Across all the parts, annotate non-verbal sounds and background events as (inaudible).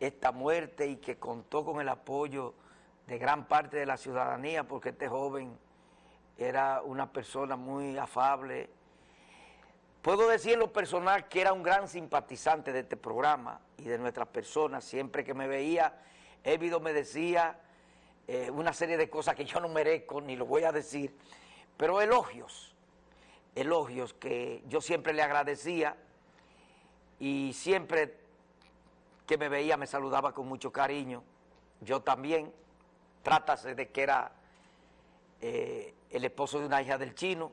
esta muerte y que contó con el apoyo de gran parte de la ciudadanía porque este joven era una persona muy afable. Puedo decir en lo personal que era un gran simpatizante de este programa y de nuestras personas. Siempre que me veía, Évido me decía eh, una serie de cosas que yo no merezco ni lo voy a decir, pero elogios, elogios que yo siempre le agradecía y siempre que me veía me saludaba con mucho cariño. Yo también, trátase de que era eh, el esposo de una hija del chino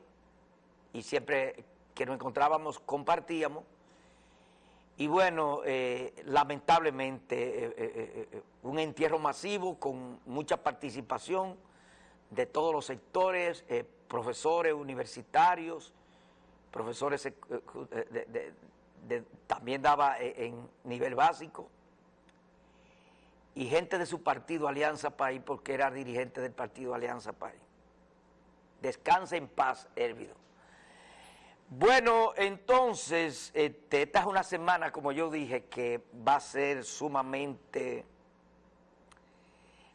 y siempre que nos encontrábamos compartíamos. Y bueno, eh, lamentablemente eh, un entierro masivo con mucha participación de todos los sectores, profesores universitarios, profesores de, también daba en nivel básico, y gente de su partido Alianza País, porque era dirigente del partido Alianza País. Descansa en paz, Hérvido. Bueno, entonces, este, esta es una semana, como yo dije, que va a ser sumamente...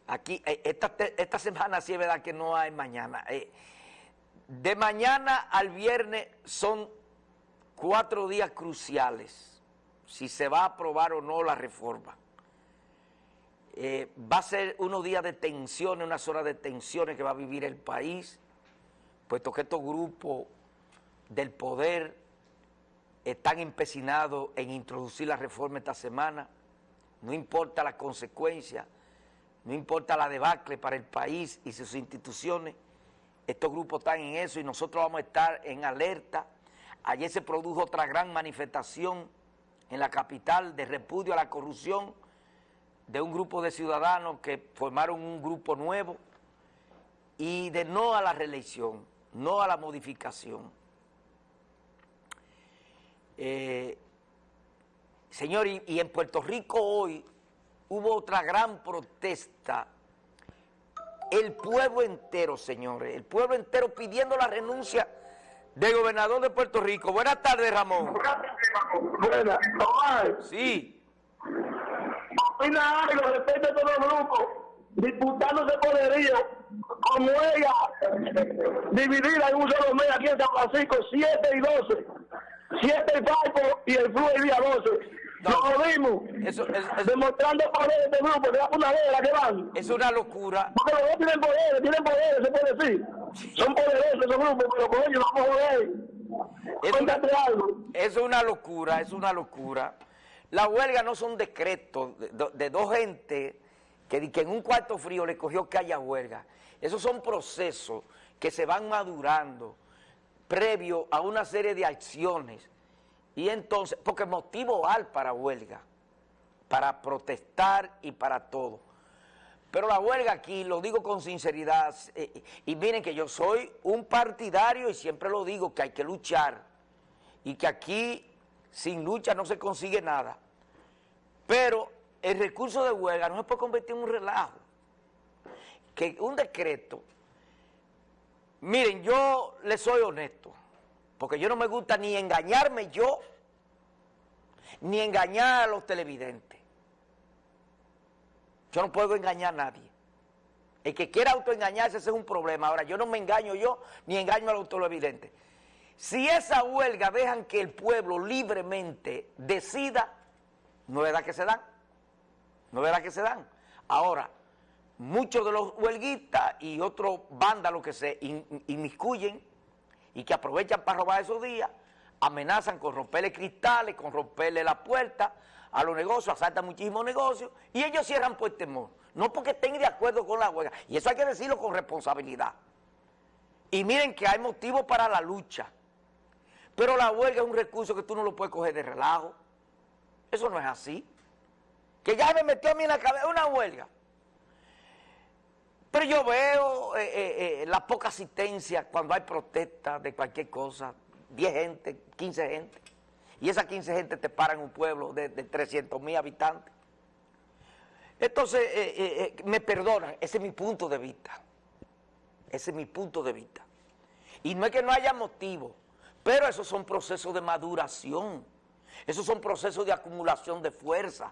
Aquí, eh, esta, esta semana sí es verdad que no hay mañana. Eh, de mañana al viernes son cuatro días cruciales, si se va a aprobar o no la reforma. Eh, va a ser unos días de tensiones, unas horas de tensiones que va a vivir el país, puesto que estos grupos del poder están empecinados en introducir la reforma esta semana, no importa las consecuencias, no importa la debacle para el país y sus instituciones, estos grupos están en eso y nosotros vamos a estar en alerta. Ayer se produjo otra gran manifestación en la capital de repudio a la corrupción, de un grupo de ciudadanos que formaron un grupo nuevo y de no a la reelección, no a la modificación. Eh, señor, y, y, en Puerto Rico hoy hubo otra gran protesta, el pueblo entero, señores, el pueblo entero pidiendo la renuncia del gobernador de Puerto Rico. Buenas tardes, Ramón. Buenas, Sí opina algo respecto a todos los grupos, disputándose poderío, como ella, dividida en un solo mes aquí en San Francisco, 7 y 12. 7 el Paipo y el Flu el día 12. No. Lo jodimos. Eso, eso, demostrando poder de grupo, que la que van. Es una locura. Porque los dos tienen poderes, tienen poderes, se puede decir. Son poderosos esos grupos, pero con ellos vamos a joder. Es una, algo. es una locura, es una locura. La huelga no son decretos de, de, dos gente que, que, en un cuarto frío le cogió que haya huelga. Esos son procesos que se van madurando previo a una serie de acciones. Y entonces, porque motivo hay para huelga, para protestar y para todo. Pero la huelga aquí, lo digo con sinceridad, eh, y miren que yo soy un partidario y siempre lo digo, que hay que luchar. Y que aquí sin lucha no se consigue nada. Pero el recurso de huelga no se puede convertir en un relajo. Que un decreto, miren, yo le soy honesto, porque yo no me gusta ni engañarme yo, ni engañar a los televidentes. Yo no puedo engañar a nadie. El que quiera autoengañarse ese es un problema. Ahora, yo no me engaño yo, ni engaño a los televidentes. Si esa huelga dejan que el pueblo libremente decida, no es verdad que se dan, no es verdad que se dan. Ahora, muchos de los huelguistas y otros vándalos que se inmiscuyen y que aprovechan para robar esos días, amenazan con romperle cristales, con romperle la puerta a los negocios, asaltan muchísimos negocios y ellos cierran por temor, no porque estén de acuerdo con la huelga. Y eso hay que decirlo con responsabilidad. Y miren que hay motivos para la lucha. Pero la huelga es un recurso que tú no lo puedes coger de relajo. Eso no es así. Que ya me metió a mí en la cabeza una huelga. Pero yo veo eh, eh, eh, la poca asistencia cuando hay protestas de cualquier cosa. 10 gente, 15 gente. Y esas 15 gente te paran un pueblo de, de 300 mil habitantes. Entonces, me perdonan, ese es mi punto de vista. Ese es mi punto de vista. Y no es que no haya motivo. Pero esos son procesos de maduración, esos son procesos de acumulación de fuerza.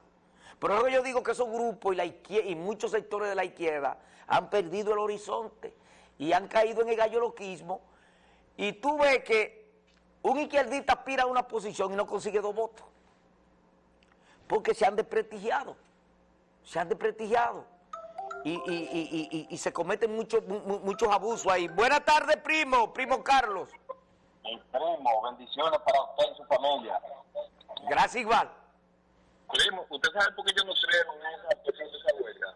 Por eso yo digo que esos grupos y, la y muchos sectores de la izquierda han perdido el horizonte y han caído en el galloloquismo. Y tú ves que un izquierdista aspira a una posición y no consigue dos votos. Porque se han desprestigiado. Se han desprestigiado. Y, se cometen muchos muchos abusos ahí. Buenas tardes, primo, primo Carlos. Mi primo, bendiciones para usted y su familia. Gracias igual. Primo, ¿usted sabe por qué yo no creo en esa presión de esa huelga?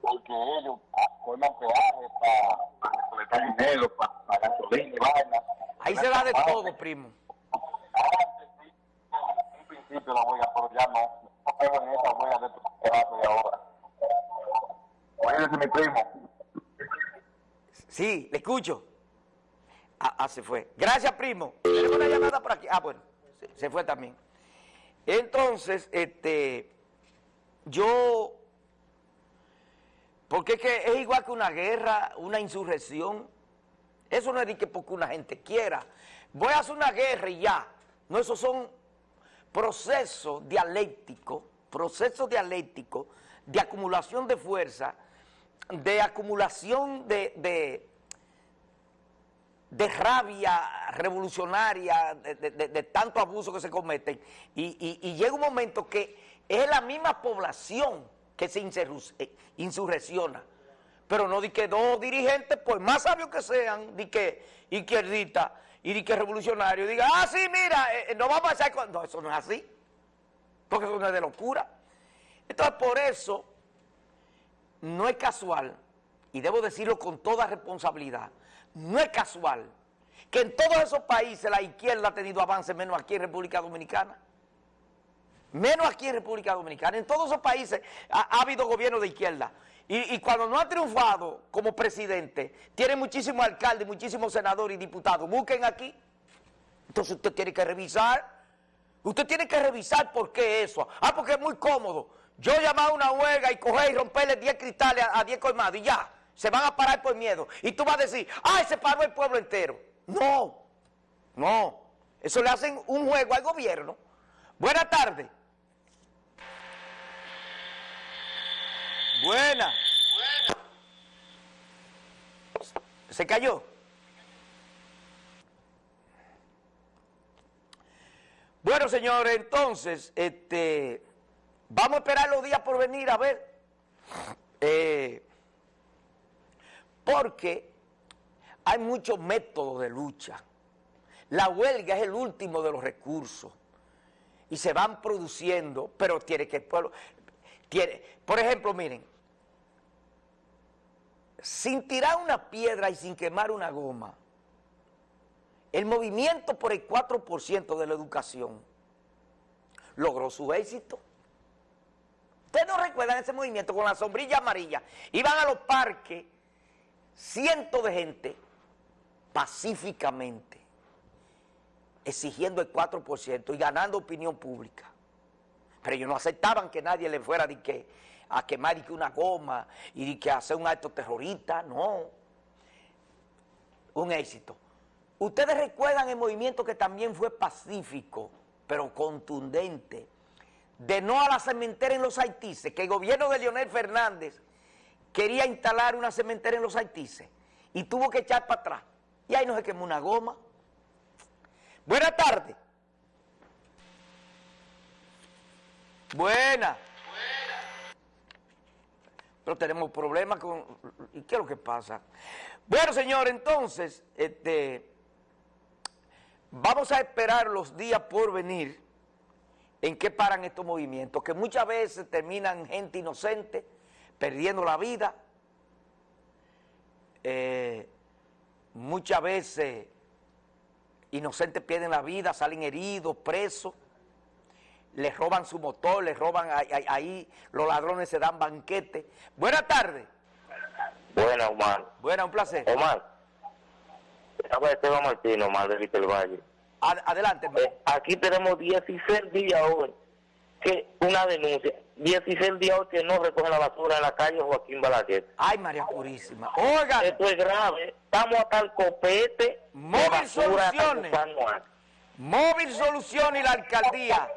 Porque ellos forman peajes para, recolectar dinero, para, para gasolina y vaina. Ahí se da de todo, primo. Antes sí, en principio la huelga, pero ya no. No creo en esa huelga de estos pedazos de ahora. Oye, mi primo. Sí, le escucho. Ah, ah, se fue. Gracias, primo. Tenemos una llamada por aquí. Ah, bueno, se, se fue también. Entonces, este, yo, porque es que es igual que una guerra, una insurrección. Eso no es de que porque una gente quiera. Voy a hacer una guerra y ya. No, esos son procesos dialécticos, procesos dialécticos de acumulación de fuerza, de acumulación de, de de rabia revolucionaria, de, tanto abuso que se cometen, y, llega un momento que es la misma población que se eh, insurrecciona, pero no di que dos dirigentes, por más sabios que sean, di que izquierdita y di que revolucionario, diga, ah, sí, mira, eh, eh, no vamos a hacer... No, eso no es así, porque eso no es de locura. Entonces, por eso, no es casual, y debo decirlo con toda responsabilidad, no es casual que en todos esos países la izquierda ha tenido avance menos aquí en República Dominicana. Menos aquí en República Dominicana. En todos esos países ha, habido gobierno de izquierda. Y, cuando no ha triunfado como presidente, tiene muchísimos alcaldes, muchísimos senadores y diputados. Busquen aquí. Entonces usted tiene que revisar. Usted tiene que revisar por qué eso. Ah, porque es muy cómodo. Yo llamar a una huelga y coger y romperle 10 cristales a 10 colmados y ya se van a parar por miedo. Y tú vas a decir, ¡ay, se paró el pueblo entero! No, no. Eso le hacen un juego al gobierno. Buena tarde. Buena. Buena. ¿Se cayó? Bueno, señores, entonces, este, vamos a esperar los días por venir a ver. Porque hay muchos métodos de lucha. La huelga es el último de los recursos y se van produciendo, pero tiene que el pueblo... Tiene, por ejemplo, miren, sin tirar una piedra y sin quemar una goma, el movimiento por el 4% de la educación logró su éxito. ¿Ustedes no recuerdan ese movimiento con la sombrilla amarilla? Iban a los parques cientos de gente pacíficamente exigiendo el 4% y ganando opinión pública. Pero ellos no aceptaban que nadie le fuera de que, a quemar que una goma y que hacer un acto terrorista, no. Un éxito. Ustedes recuerdan el movimiento que también fue pacífico, pero contundente, de no a la cementera en los Haitises, que el gobierno de Leonel Fernández quería instalar una cementera en los Haitises y tuvo que echar para atrás. Y ahí no se quemó una goma. Buena tarde. Buena. Pero tenemos problemas con... ¿Y qué es lo que pasa? Bueno, señor, entonces, este, vamos a esperar los días por venir en qué paran estos movimientos, que muchas veces terminan gente inocente, perdiendo la vida. Eh, muchas veces inocentes pierden la vida, salen heridos, presos, les roban su motor, les roban, ahí, los ladrones se dan banquete. Buenas tardes. Buenas, Omar. Buenas, un placer. Omar. Esteban Martín, Omar, de Valle. adelante. Eh, aquí tenemos 16 días hoy que una denuncia. 16 días que no recoge la basura en la calle Joaquín Balaguer. Ay, María Purísima. Oiga. Esto es grave. Estamos hasta el copete. Móvil Soluciones. Móvil Soluciones y la alcaldía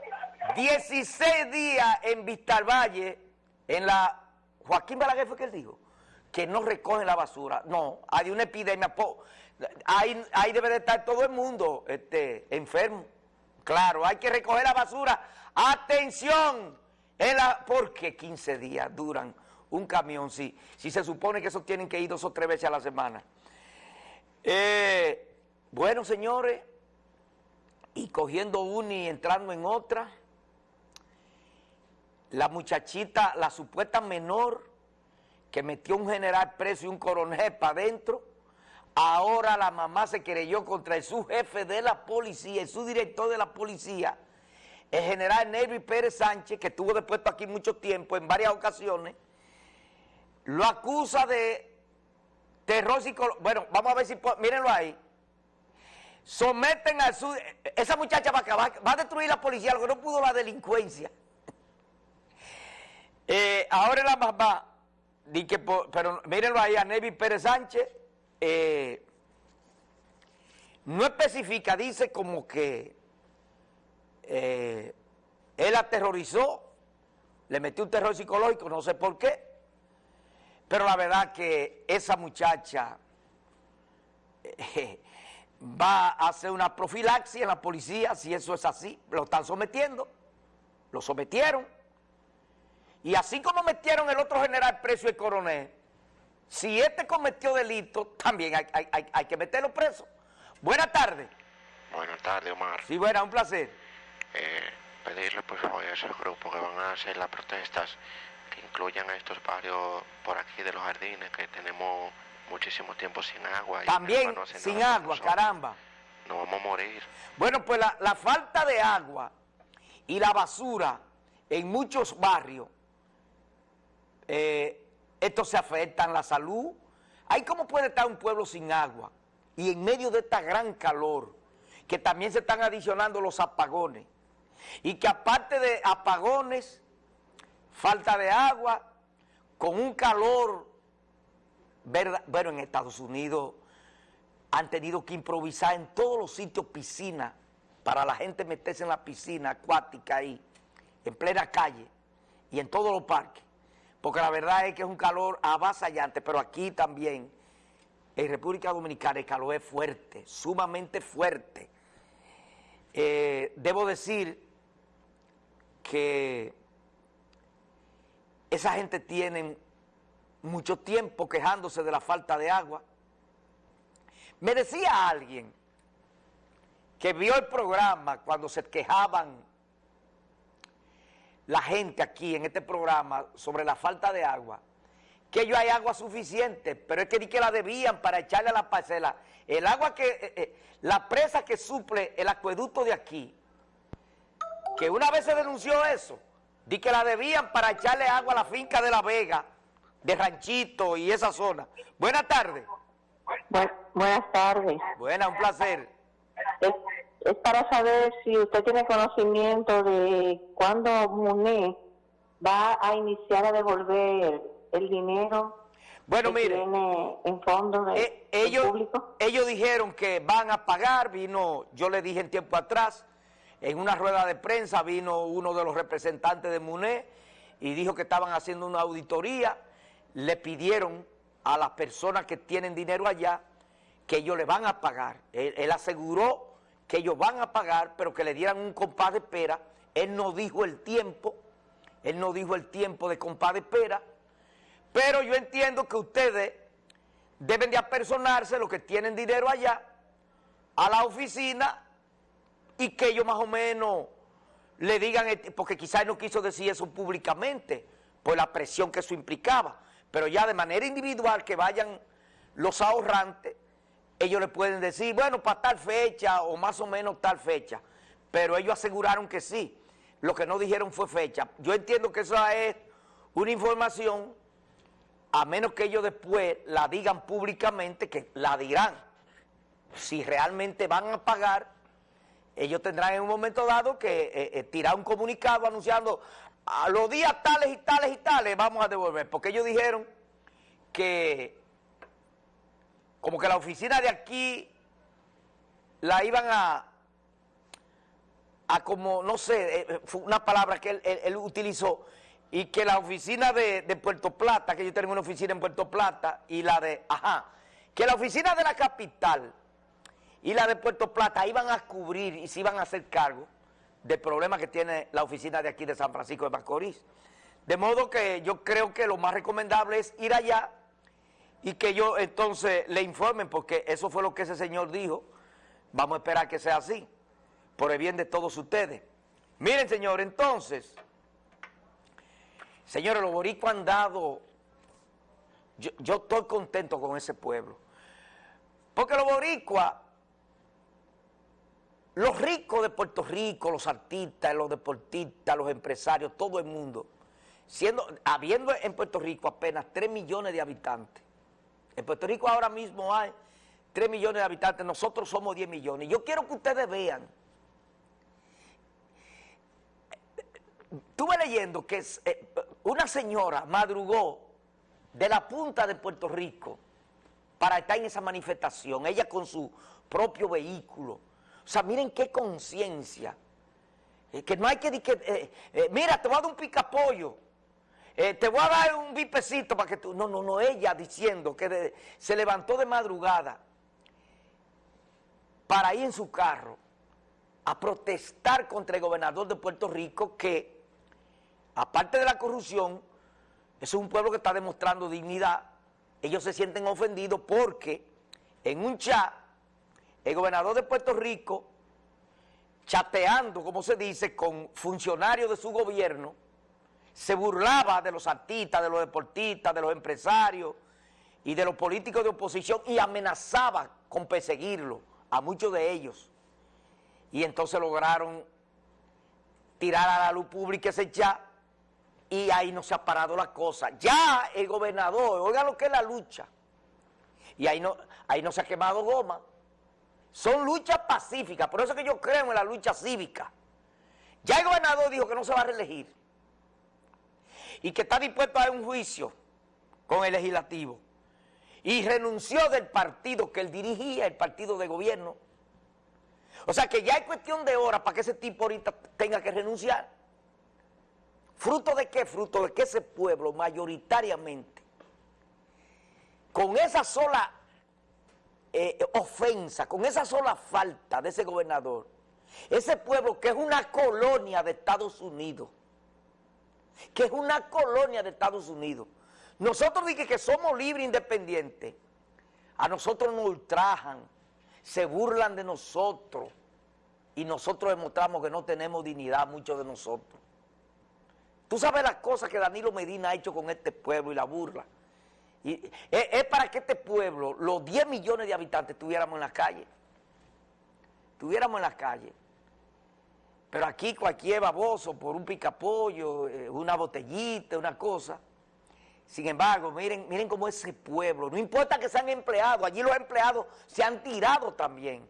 16 días en Vistalvalle, en la... Joaquín Balaguer fue que él dijo, que no recogen la basura. No, hay una epidemia, ahí, ahí debe de estar todo el mundo este, enfermo. Claro, hay que recoger la basura. ¡Atención! En la, porque 15 días duran un camión, si, si se supone que esos tienen que ir dos o tres veces a la semana. Eh, bueno, señores, y cogiendo una y entrando en otra, la muchachita, la supuesta menor, que metió un general preso y un coronel para adentro, ahora la mamá se querelló contra el subjefe de la policía, el subdirector de la policía, el general Nelvi Pérez Sánchez, que estuvo depuesto aquí mucho tiempo, en varias ocasiones, lo acusa de terror psicológico. Bueno, vamos a ver si, mírenlo ahí. Someten a su... Esa muchacha va a acabar, va a destruir la policía, que no pudo la delincuencia. Eh, ahora la mamá, di que pero mírenlo ahí, a Nevi Pérez Sánchez, eh, no especifica, dice como que eh, él aterrorizó, le metió un terror psicológico, no sé por qué, pero la verdad que esa muchacha eh, va a hacer una profilaxia en la policía, si eso es así, lo están sometiendo, lo sometieron. Y así como metieron el otro general preso y coronel, si este cometió delito, también hay, hay que meterlo preso. Buenas tardes. Buenas tardes, Omar. Sí, buena, un placer. Eh, pedirle por favor a ese grupo que van a hacer las protestas que incluyan a estos barrios por aquí de los jardines que tenemos muchísimo tiempo sin agua. Y También sin agua, caramba. Nos vamos a morir. Bueno, pues la, falta de agua y la basura en muchos barrios, eh, esto se afecta en la salud. ¿Hay cómo puede estar un pueblo sin agua? Y en medio de esta gran calor, que también se están adicionando los apagones y que aparte de apagones, falta de agua, con un calor, bueno, en Estados Unidos han tenido que improvisar en todos los sitios piscinas para la gente meterse en la piscina acuática ahí, en plena calle y en todos los parques, porque la verdad es que es un calor avasallante, pero aquí también, en República Dominicana, el calor es fuerte, sumamente fuerte. Eh, debo decir que esa gente tiene mucho tiempo quejándose de la falta de agua. Me decía alguien que vio el programa cuando se quejaban la gente aquí en este programa sobre la falta de agua, que ellos hay agua suficiente, pero es que ni que la debían para echarle a la parcela. El agua que, eh, eh, la presa que suple el acueducto de aquí, que una vez se denunció eso, di que la debían para echarle agua a la finca de La Vega, de Ranchito y esa zona. Buenas tardes. buenas tardes. Buenas, un placer. Es, para saber si usted tiene conocimiento de cuándo MUNE va a iniciar a devolver el dinero bueno, mire, en fondo de, eh, ellos, ellos dijeron que van a pagar, vino, yo le dije en tiempo atrás, en una rueda de prensa vino uno de los representantes de MUNE y dijo que estaban haciendo una auditoría, le pidieron a las personas que tienen dinero allá que ellos le van a pagar. Él, aseguró que ellos van a pagar, pero que le dieran un compás de espera. Él no dijo el tiempo, él no dijo el tiempo de compás de espera, pero yo entiendo que ustedes deben de apersonarse, los que tienen dinero allá, a la oficina y que ellos más o menos le digan, porque quizás no quiso decir eso públicamente, por la presión que eso implicaba, pero ya de manera individual que vayan los ahorrantes, ellos le pueden decir, bueno, para tal fecha o más o menos tal fecha, pero ellos aseguraron que sí, lo que no dijeron fue fecha. Yo entiendo que eso es una información, a menos que ellos después la digan públicamente, que la dirán, si realmente van a pagar ellos tendrán en un momento dado que eh, eh, tirar un comunicado anunciando a los días tales y tales y tales vamos a devolver, porque ellos dijeron que como que la oficina de aquí la iban a, a como, no sé, eh, fue una palabra que él, él- utilizó, y que la oficina de, de Puerto Plata, que yo tengo una oficina en Puerto Plata, y la de, ajá, que la oficina de la capital y la de Puerto Plata iban a cubrir y se iban a hacer cargo del problema que tiene la oficina de aquí de San Francisco de Macorís. De modo que yo creo que lo más recomendable es ir allá y que yo entonces le informen, porque eso fue lo que ese señor dijo. Vamos a esperar que sea así, por el bien de todos ustedes. Miren, señor, entonces, señores, los boricuas han dado, yo, yo estoy contento con ese pueblo, porque los boricuas, los ricos de Puerto Rico, los artistas, los deportistas, los empresarios, todo el mundo, siendo, habiendo en Puerto Rico apenas 3 millones de habitantes, en Puerto Rico ahora mismo hay 3 millones de habitantes, nosotros somos 10 millones. Yo quiero que ustedes vean. Estuve leyendo que eh, una señora madrugó de la punta de Puerto Rico para estar en esa manifestación, ella con su propio vehículo. O sea, miren qué conciencia. Eh, que no hay que... que, eh, eh, mira, te voy a dar un picapollo. Te voy a dar un bipecito para que tú... No, no, no, ella diciendo que se levantó de madrugada para ir en su carro a protestar contra el gobernador de Puerto Rico que, aparte de la corrupción, es un pueblo que está demostrando dignidad. Ellos se sienten ofendidos porque en un chat, el gobernador de Puerto Rico, chateando, como se dice, con funcionarios de su gobierno, se burlaba de los artistas, de los deportistas, de los empresarios y de los políticos de oposición y amenazaba con perseguirlo a muchos de ellos. Y entonces lograron tirar a la luz pública ese chat y ahí no se ha parado la cosa. Ya el gobernador, oiga lo que es la lucha, y ahí no, ahí no se ha quemado goma. Son luchas pacíficas, por eso es que yo creo en la lucha cívica. Ya el gobernador dijo que no se va a reelegir y que está dispuesto a un juicio con el legislativo. Y renunció del partido que él dirigía, el partido de gobierno. O sea que ya hay cuestión de horas para que ese tipo ahorita tenga que renunciar. ¿Fruto de qué? Fruto de que ese pueblo mayoritariamente, con esa sola eh, ofensa, con esa sola falta de ese gobernador, ese pueblo que es una colonia de Estados Unidos, que es una colonia de Estados Unidos. Nosotros dije que somos libres e independientes. A nosotros nos ultrajan, se burlan de nosotros y nosotros demostramos que no tenemos dignidad, muchos de nosotros. Tú sabes las cosas que Danilo Medina ha hecho con este pueblo y la burla. Y es, para que este pueblo, los 10 millones de habitantes, estuviéramos en la calle. Estuviéramos en la calle. Pero aquí cualquier baboso por un picapollo, eh, una botellita, una cosa. Sin embargo, miren, miren cómo ese pueblo, no importa que sean empleados, allí los empleados se han tirado también.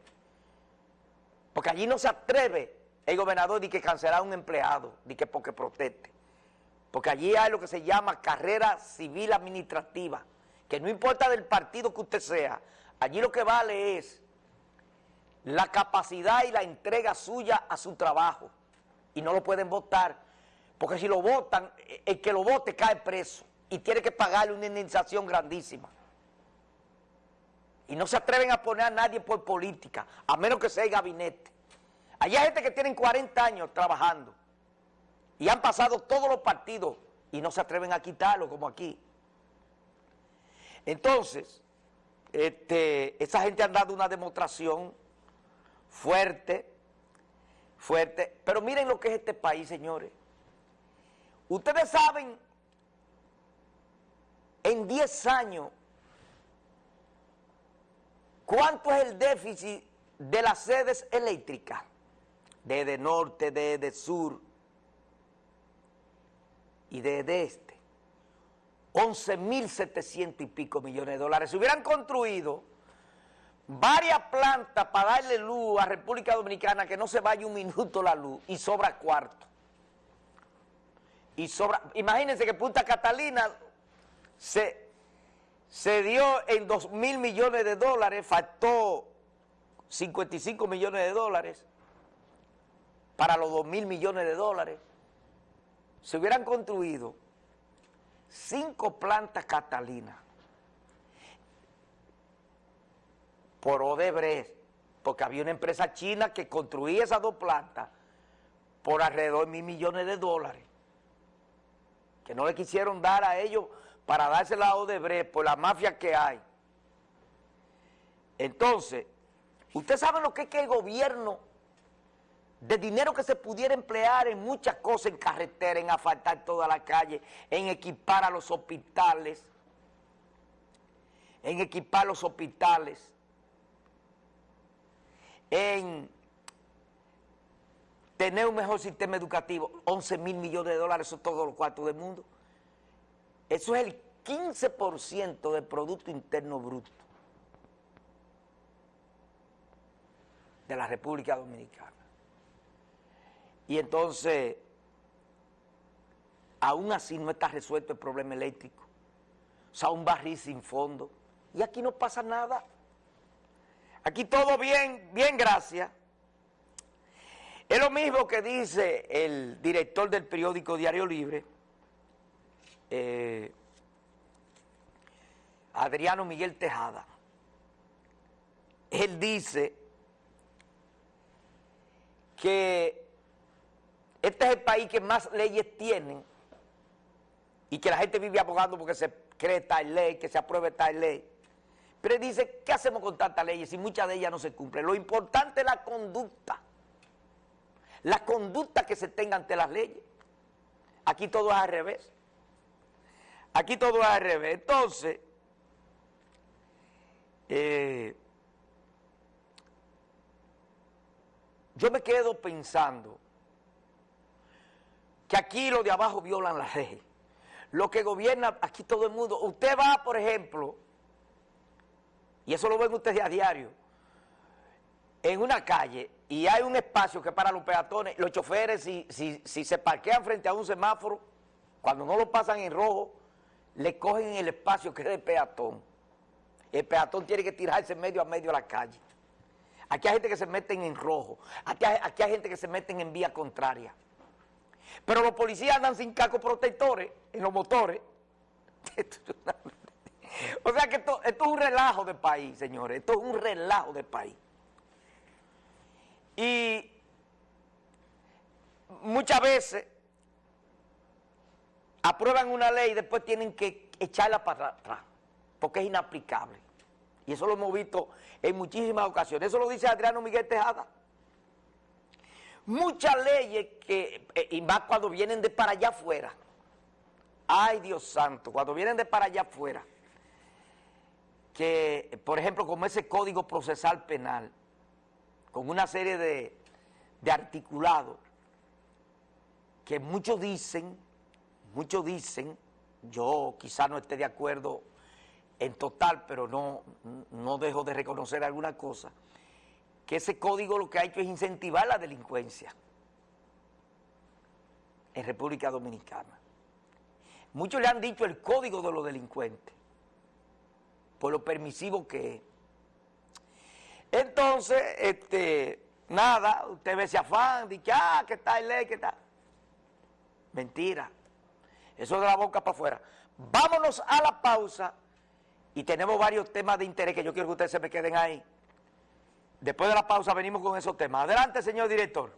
Porque allí no se atreve el gobernador de que cancelar a un empleado, de que porque proteste. Porque allí hay lo que se llama carrera civil administrativa, que no importa del partido que usted sea, allí lo que vale es la capacidad y la entrega suya a su trabajo. Y no lo pueden votar, porque si lo votan, el que lo vote cae preso y tiene que pagarle una indemnización grandísima. Y no se atreven a poner a nadie por política, a menos que sea el gabinete. Allá hay gente que tienen 40 años trabajando y han pasado todos los partidos y no se atreven a quitarlo como aquí. Entonces, este, esa gente han dado una demostración fuerte, fuerte, pero miren lo que es este país, señores. Ustedes saben, en 10 años, ¿cuánto es el déficit de las sedes eléctricas? Desde norte, desde sur y desde este. 11.700 y pico millones de dólares. Se hubieran construido varias plantas para darle luz a República Dominicana que no se vaya un minuto la luz y sobra cuarto. Y sobra, imagínense que Punta Catalina se, se dio en 2 mil millones de dólares, faltó 55 millones de dólares. para los 2 mil millones de dólares. Se hubieran construido cinco plantas catalinas por Odebrecht, porque había una empresa china que construía esas dos plantas por alrededor de mil millones de dólares, que no le quisieron dar a ellos para dársela a Odebrecht por la mafia que hay. Entonces, usted sabe lo que es que el gobierno, de dinero que se pudiera emplear en muchas cosas, en carretera, en asfaltar toda la calle, en equipar a los hospitales, en equipar los hospitales, en tener un mejor sistema educativo, 11 mil millones de dólares, eso es todos los cuartos del mundo. Eso es el 15% del Producto Interno Bruto de la República Dominicana. Y entonces, aún así no está resuelto el problema eléctrico. O sea, un barril sin fondo. Y aquí no pasa nada. Aquí todo bien, bien, gracias. Es lo mismo que dice el director del periódico Diario Libre, eh, Adriano Miguel Tejada. Él dice que este es el país que más leyes tiene y que la gente vive abogando porque se cree tal ley, que se apruebe tal ley. Pero él dice, ¿qué hacemos con tantas leyes si muchas de ellas no se cumplen? Lo importante es la conducta. La conducta que se tenga ante las leyes. Aquí todo es al revés. Aquí todo es al revés. Entonces, eh, yo me quedo pensando que aquí los de abajo violan la ley. Lo que gobierna aquí todo el mundo. Usted va, por ejemplo, y eso lo ven ustedes a diario, en una calle y hay un espacio que para los peatones, los choferes si, si, se parquean frente a un semáforo, cuando no lo pasan en rojo, le cogen el espacio que es de peatón. El peatón tiene que tirarse medio a medio a la calle. Aquí hay gente que se meten en rojo, aquí hay, aquí hay gente que se meten en vía contraria. Pero los policías andan sin casco protectores en los motores. (laughs) O sea que esto, esto es un relajo de país, señores. Esto es un relajo de país. Y muchas veces aprueban una ley y después tienen que echarla para atrás, porque es inaplicable. Y eso lo hemos visto en muchísimas ocasiones. Eso lo dice Adriano Miguel Tejada. Muchas leyes que, eh, y más cuando vienen de para allá afuera. Ay, Dios santo, cuando vienen de para allá afuera que, por ejemplo, como ese código procesal penal, con una serie de, de articulados, que muchos dicen, muchos dicen, yo quizá no esté de acuerdo en total, pero no, no dejo de reconocer alguna cosa, que ese código lo que ha hecho es incentivar la delincuencia en República Dominicana. Muchos le han dicho el código de los delincuentes por lo permisivo que es. Entonces, este, nada, usted ve ese afán, dice, ah, que está el ley, que está. Mentira. Eso de la boca para afuera. Vámonos a la pausa y tenemos varios temas de interés que yo quiero que ustedes se me queden ahí. Después de la pausa venimos con esos temas. Adelante, señor director.